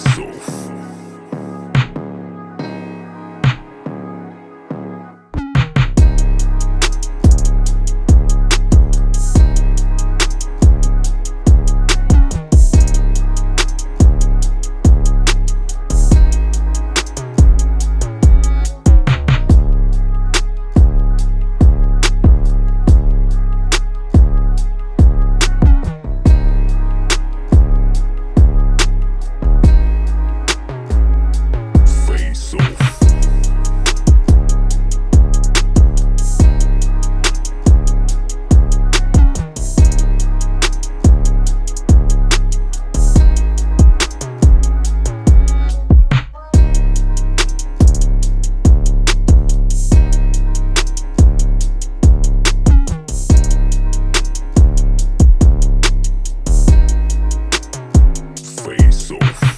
Face off.